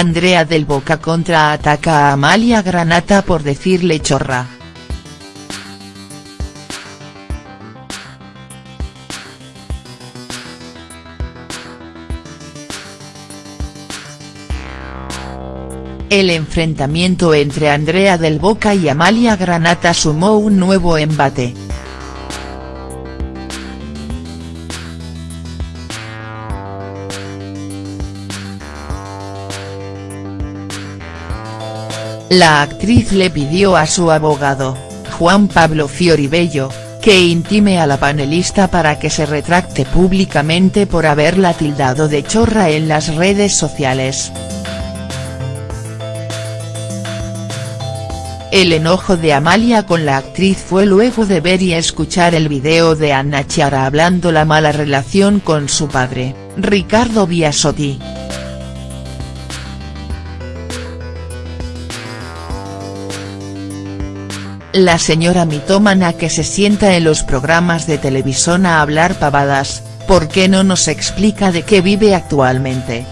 Andrea del Boca contraataca a Amalia Granata por decirle chorra. El enfrentamiento entre Andrea del Boca y Amalia Granata sumó un nuevo embate. La actriz le pidió a su abogado, Juan Pablo Fioribello, que intime a la panelista para que se retracte públicamente por haberla tildado de chorra en las redes sociales. El enojo de Amalia con la actriz fue luego de ver y escuchar el video de Anna Chiara hablando la mala relación con su padre, Ricardo Biasotti. La señora mitómana que se sienta en los programas de televisión a hablar pavadas, ¿por qué no nos explica de qué vive actualmente?.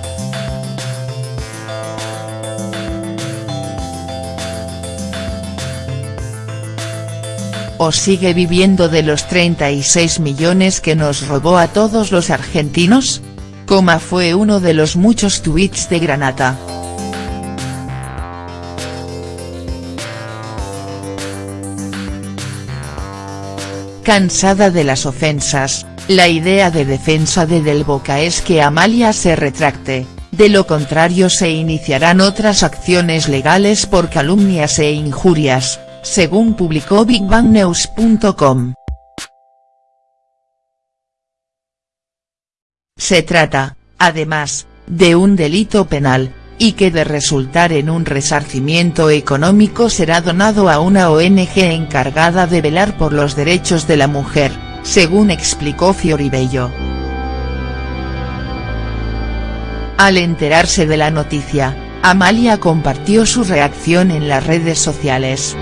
¿O sigue viviendo de los 36 millones que nos robó a todos los argentinos? Fue uno de los muchos tweets de Granata. Cansada de las ofensas, la idea de defensa de Del Boca es que Amalia se retracte, de lo contrario se iniciarán otras acciones legales por calumnias e injurias, según publicó BigBangNews.com. Se trata, además, de un delito penal, y que de resultar en un resarcimiento económico será donado a una ONG encargada de velar por los derechos de la mujer, según explicó Fioribello. Al enterarse de la noticia, Amalia compartió su reacción en las redes sociales.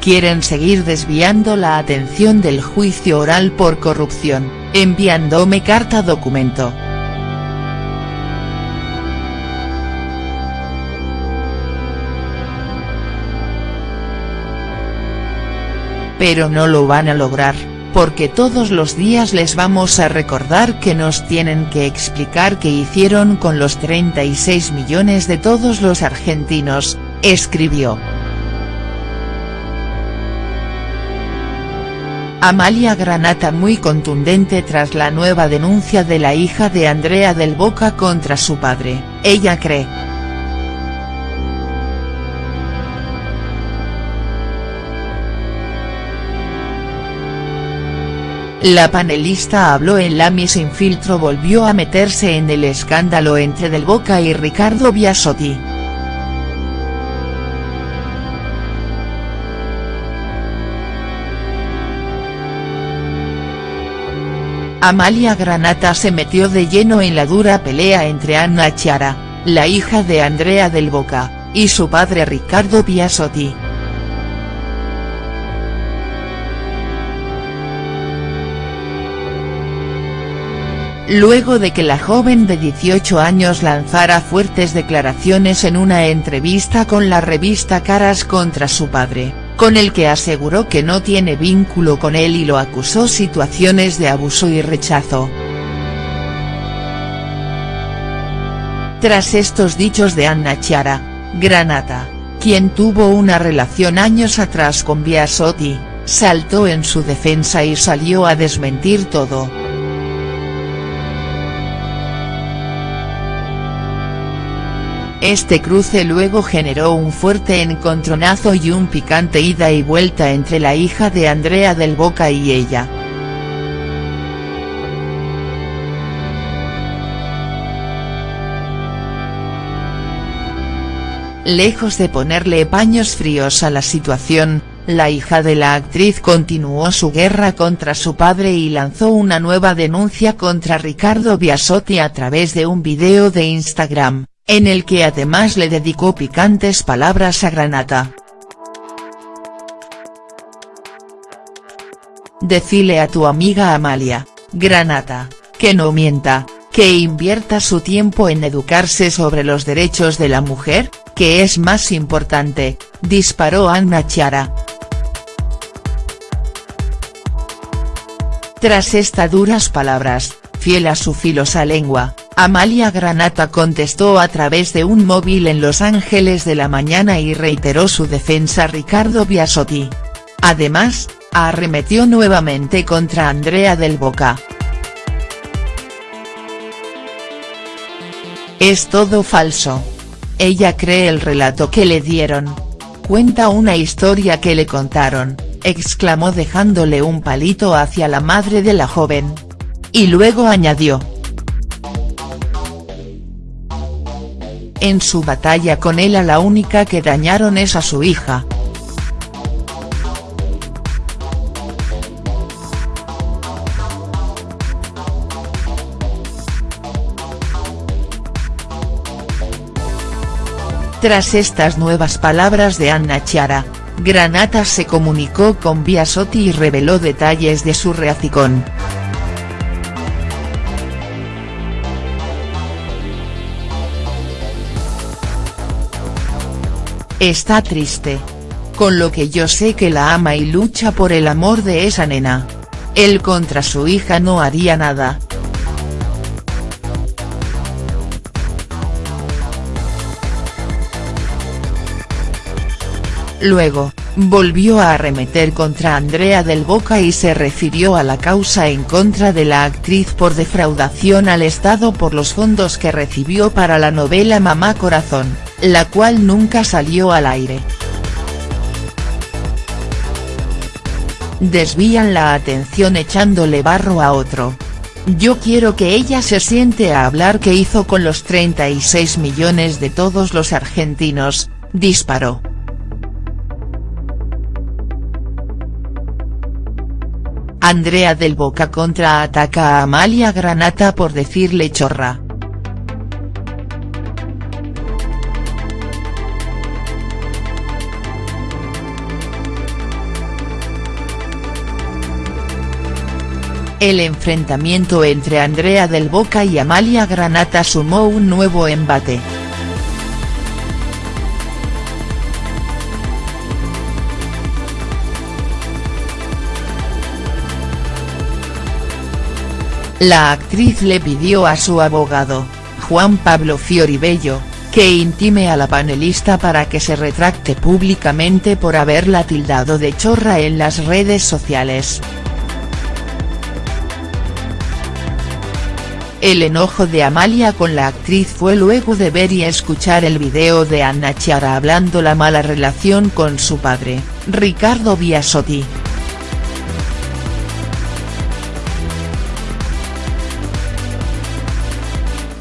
Quieren seguir desviando la atención del juicio oral por corrupción, enviándome carta documento. Pero no lo van a lograr, porque todos los días les vamos a recordar que nos tienen que explicar qué hicieron con los 36 millones de todos los argentinos, escribió. Amalia Granata muy contundente tras la nueva denuncia de la hija de Andrea del Boca contra su padre, ella cree. La panelista habló en La Mi Sin Filtro volvió a meterse en el escándalo entre Del Boca y Ricardo Biasotti. Amalia Granata se metió de lleno en la dura pelea entre Anna Chiara, la hija de Andrea del Boca, y su padre Ricardo Biasotti. Luego de que la joven de 18 años lanzara fuertes declaraciones en una entrevista con la revista Caras contra su padre, con el que aseguró que no tiene vínculo con él y lo acusó situaciones de abuso y rechazo. Tras estos dichos de Anna Chiara, Granata, quien tuvo una relación años atrás con Biasotti, saltó en su defensa y salió a desmentir todo. Este cruce luego generó un fuerte encontronazo y un picante ida y vuelta entre la hija de Andrea del Boca y ella. Lejos de ponerle paños fríos a la situación, la hija de la actriz continuó su guerra contra su padre y lanzó una nueva denuncia contra Ricardo Biasotti a través de un video de Instagram en el que además le dedicó picantes palabras a Granata. Decile a tu amiga Amalia, Granata, que no mienta, que invierta su tiempo en educarse sobre los derechos de la mujer, que es más importante, disparó Anna Chiara. Tras estas duras palabras, fiel a su filosa lengua, Amalia Granata contestó a través de un móvil en Los Ángeles de la mañana y reiteró su defensa a Ricardo Biasotti. Además, arremetió nuevamente contra Andrea del Boca. Es todo falso. Ella cree el relato que le dieron. Cuenta una historia que le contaron, exclamó dejándole un palito hacia la madre de la joven. Y luego añadió. En su batalla con él a la única que dañaron es a su hija. Tras estas nuevas palabras de Anna Chiara, Granata se comunicó con Biasotti y reveló detalles de su reacicón. Está triste. Con lo que yo sé que la ama y lucha por el amor de esa nena. Él contra su hija no haría nada, Luego, volvió a arremeter contra Andrea del Boca y se refirió a la causa en contra de la actriz por defraudación al Estado por los fondos que recibió para la novela Mamá Corazón, la cual nunca salió al aire. Desvían la atención echándole barro a otro. Yo quiero que ella se siente a hablar qué hizo con los 36 millones de todos los argentinos, disparó. Andrea del Boca contraataca a Amalia Granata por decirle chorra. El enfrentamiento entre Andrea del Boca y Amalia Granata sumó un nuevo embate. La actriz le pidió a su abogado, Juan Pablo Fioribello, que intime a la panelista para que se retracte públicamente por haberla tildado de chorra en las redes sociales. El enojo de Amalia con la actriz fue luego de ver y escuchar el video de Anna Chiara hablando la mala relación con su padre, Ricardo Biasotti.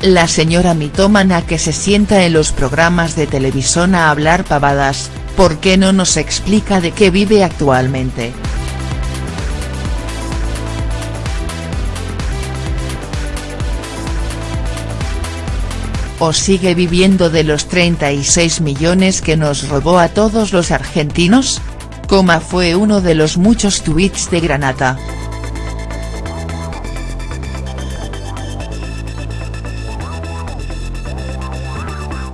La señora mitómana que se sienta en los programas de televisión a hablar pavadas, ¿por qué no nos explica de qué vive actualmente?. ¿O sigue viviendo de los 36 millones que nos robó a todos los argentinos? Coma fue uno de los muchos tweets de Granata.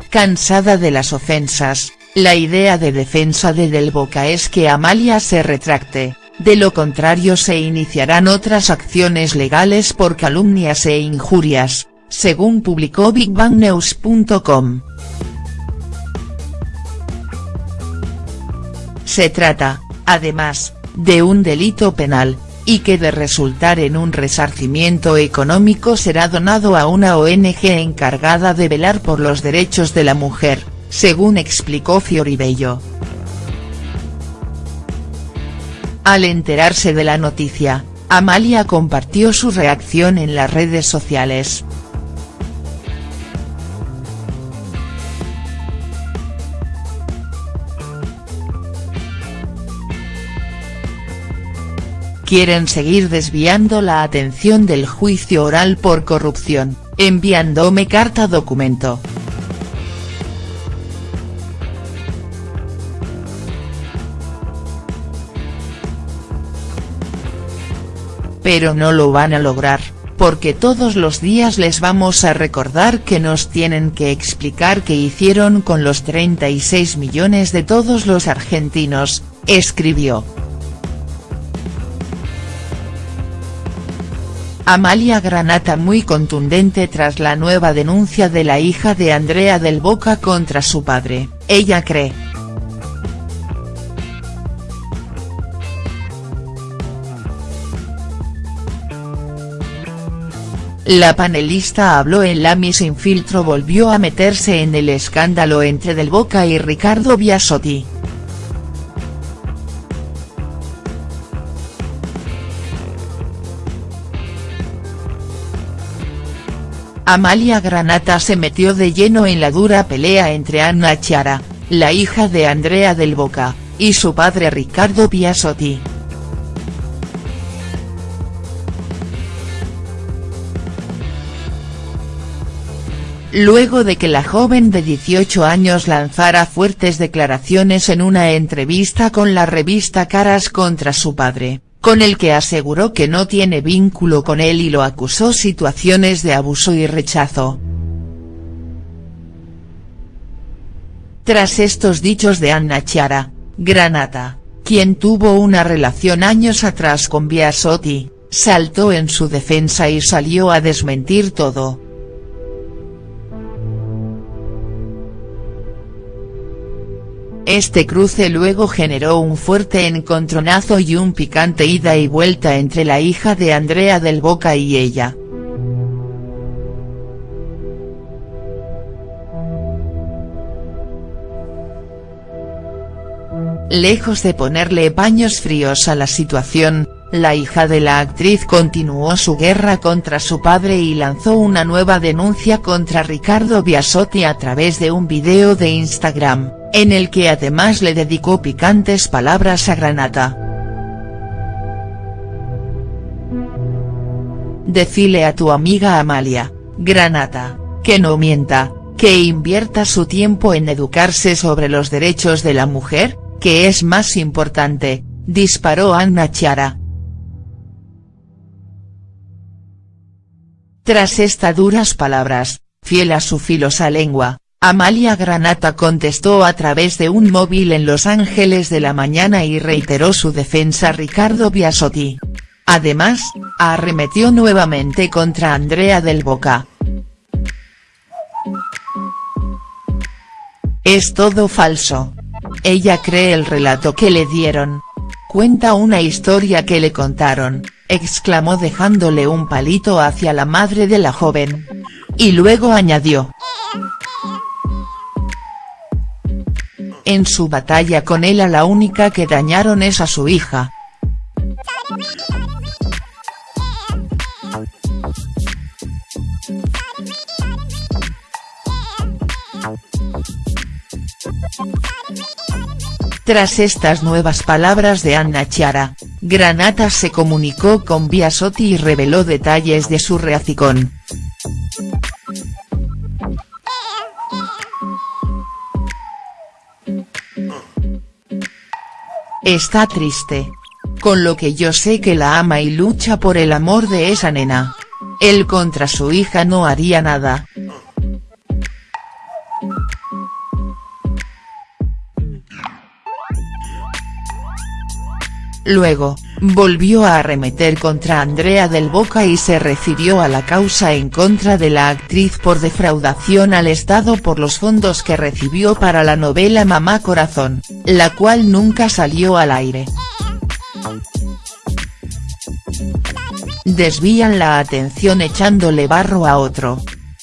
Cansada de las ofensas, la idea de defensa de Del Boca es que Amalia se retracte, de lo contrario se iniciarán otras acciones legales por calumnias e injurias, según publicó BigBangNews.com. Se trata, además, de un delito penal, y que de resultar en un resarcimiento económico será donado a una ONG encargada de velar por los derechos de la mujer, según explicó Fioribello. Al enterarse de la noticia, Amalia compartió su reacción en las redes sociales. Quieren seguir desviando la atención del juicio oral por corrupción, enviándome carta documento. pero no lo van a lograr, porque todos los días les vamos a recordar que nos tienen que explicar qué hicieron con los 36 millones de todos los argentinos, escribió. Amalia Granata muy contundente tras la nueva denuncia de la hija de Andrea del Boca contra su padre, ella cree. La panelista habló en la Mi Sin Filtro volvió a meterse en el escándalo entre Del Boca y Ricardo Biasotti. Amalia Granata se metió de lleno en la dura pelea entre Anna Chiara, la hija de Andrea del Boca, y su padre Ricardo Biasotti. Luego de que la joven de 18 años lanzara fuertes declaraciones en una entrevista con la revista Caras contra su padre, con el que aseguró que no tiene vínculo con él y lo acusó situaciones de abuso y rechazo. Tras estos dichos de Anna Chiara, Granata, quien tuvo una relación años atrás con Biasotti, saltó en su defensa y salió a desmentir todo. Este cruce luego generó un fuerte encontronazo y un picante ida y vuelta entre la hija de Andrea del Boca y ella. Lejos de ponerle paños fríos a la situación, la hija de la actriz continuó su guerra contra su padre y lanzó una nueva denuncia contra Ricardo Biasotti a través de un video de Instagram en el que además le dedicó picantes palabras a Granata. Decile a tu amiga Amalia, Granata, que no mienta, que invierta su tiempo en educarse sobre los derechos de la mujer, que es más importante, disparó Anna Chiara. Tras estas duras palabras, fiel a su filosa lengua, Amalia Granata contestó a través de un móvil en Los Ángeles de la mañana y reiteró su defensa a Ricardo Biasotti. Además, arremetió nuevamente contra Andrea del Boca. Es todo falso. Ella cree el relato que le dieron. Cuenta una historia que le contaron, exclamó dejándole un palito hacia la madre de la joven. Y luego añadió. En su batalla con él a la única que dañaron es a su hija. Tras estas nuevas palabras de Anna Chiara, Granata se comunicó con Biasotti y reveló detalles de su reacicón. Está triste. Con lo que yo sé que la ama y lucha por el amor de esa nena. Él contra su hija no haría nada. Luego, volvió a arremeter contra Andrea del Boca y se refirió a la causa en contra de la actriz por defraudación al Estado por los fondos que recibió para la novela Mamá Corazón, la cual nunca salió al aire. Desvían la atención echándole barro a otro.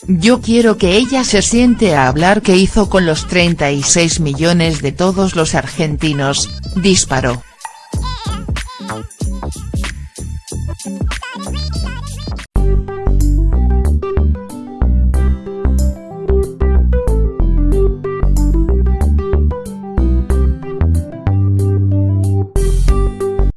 Yo quiero que ella se siente a hablar qué hizo con los 36 millones de todos los argentinos, disparó.